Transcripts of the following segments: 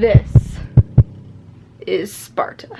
This is Sparta.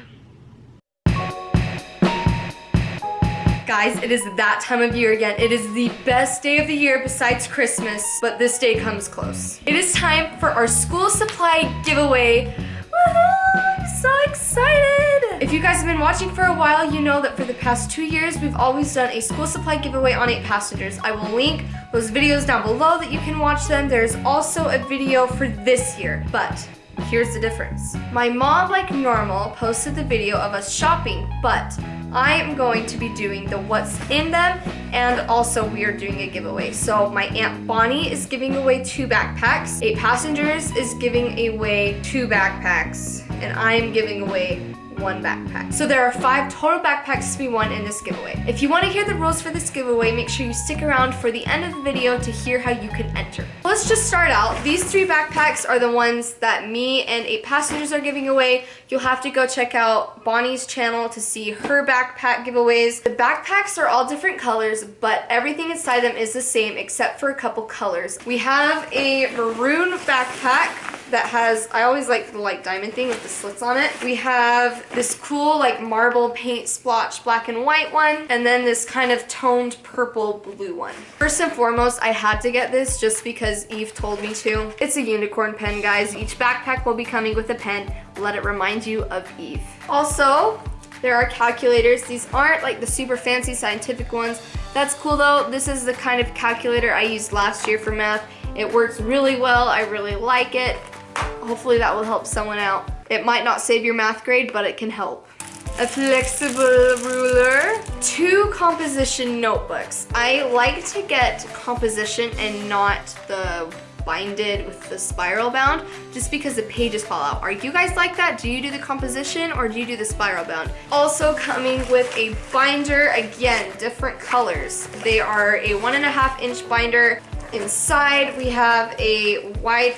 Guys, it is that time of year again. It is the best day of the year besides Christmas, but this day comes close. It is time for our school supply giveaway. I'm so excited! If you guys have been watching for a while, you know that for the past two years, we've always done a school supply giveaway on 8 Passengers. I will link those videos down below that you can watch them. There's also a video for this year, but Here's the difference. My mom, like normal, posted the video of us shopping, but I am going to be doing the what's in them and also we are doing a giveaway. So my Aunt Bonnie is giving away two backpacks. Eight Passengers is giving away two backpacks and I am giving away one backpack. So there are five total backpacks to be won in this giveaway. If you want to hear the rules for this giveaway, make sure you stick around for the end of the video to hear how you can enter. Let's just start out. These three backpacks are the ones that me and eight passengers are giving away. You'll have to go check out Bonnie's channel to see her backpack giveaways. The backpacks are all different colors, but everything inside them is the same except for a couple colors. We have a maroon backpack that has, I always like the like diamond thing with the slits on it. We have this cool like marble paint splotch black and white one, and then this kind of toned purple blue one. First and foremost, I had to get this just because Eve told me to. It's a unicorn pen, guys. Each backpack will be coming with a pen. Let it remind you of Eve. Also, there are calculators. These aren't like the super fancy scientific ones. That's cool though. This is the kind of calculator I used last year for math. It works really well. I really like it. Hopefully that will help someone out. It might not save your math grade, but it can help. A flexible ruler, two composition notebooks. I like to get composition and not the binded with the spiral bound just because the pages fall out. Are you guys like that? Do you do the composition or do you do the spiral bound? Also coming with a binder, again, different colors. They are a one and a half inch binder. Inside we have a wide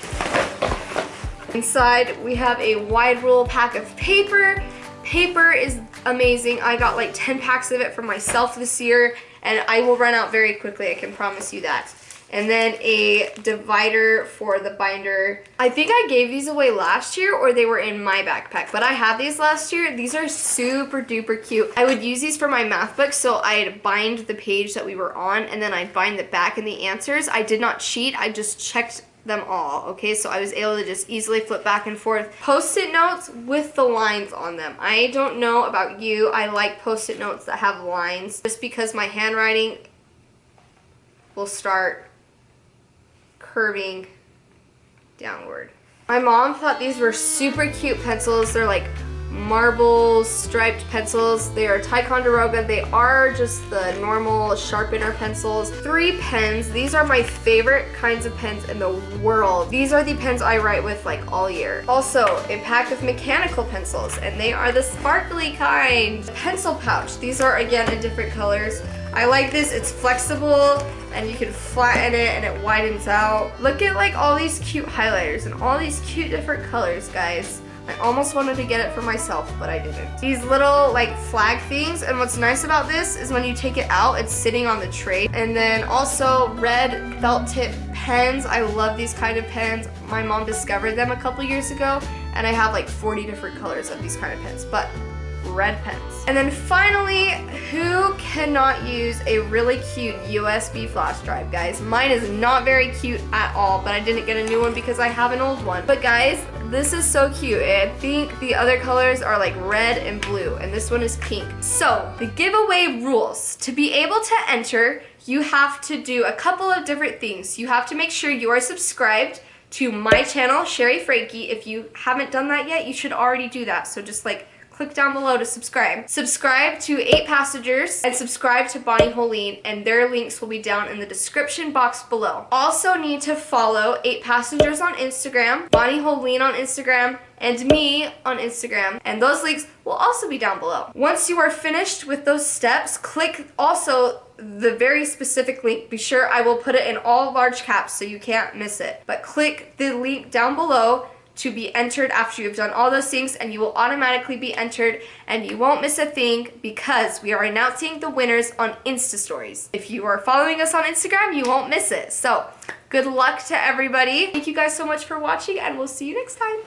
Inside, we have a wide roll pack of paper. Paper is amazing. I got like 10 packs of it for myself this year, and I will run out very quickly, I can promise you that. And then a divider for the binder. I think I gave these away last year or they were in my backpack, but I had these last year. These are super duper cute. I would use these for my math book, so I'd bind the page that we were on and then I'd bind the back and the answers. I did not cheat, I just checked them all, okay? So I was able to just easily flip back and forth. Post-it notes with the lines on them. I don't know about you, I like post-it notes that have lines just because my handwriting will start curving downward. My mom thought these were super cute pencils. They're like marble striped pencils. They are Ticonderoga. They are just the normal sharpener pencils. Three pens. These are my favorite kinds of pens in the world. These are the pens I write with like all year. Also, a pack of mechanical pencils and they are the sparkly kind. Pencil pouch. These are again in different colors. I like this. It's flexible and you can flatten it and it widens out. Look at like all these cute highlighters and all these cute different colors, guys. I almost wanted to get it for myself, but I didn't. These little like flag things, and what's nice about this is when you take it out, it's sitting on the tray. And then also red felt tip pens. I love these kind of pens. My mom discovered them a couple years ago, and I have like 40 different colors of these kind of pens, but red pens. And then finally, who cannot use a really cute USB flash drive, guys? Mine is not very cute at all, but I didn't get a new one because I have an old one. But guys, this is so cute. I think the other colors are like red and blue, and this one is pink. So, the giveaway rules. To be able to enter, you have to do a couple of different things. You have to make sure you are subscribed to my channel, Shari Franke. If you haven't done that yet, you should already do that. So just like click down below to subscribe. Subscribe to 8 Passengers and subscribe to Bonnie Hoellein and their links will be down in the description box below. Also need to follow 8 Passengers on Instagram, Bonnie Hoellein on Instagram, and me on Instagram and those links will also be down below. Once you are finished with those steps, click also the very specific link. Be sure I will put it in all large caps so you can't miss it. But click the link down below to be entered after you've done all those things and you will automatically be entered and you won't miss a thing because we are announcing the winners on Insta stories. If you are following us on Instagram, you won't miss it. So good luck to everybody. Thank you guys so much for watching and we'll see you next time.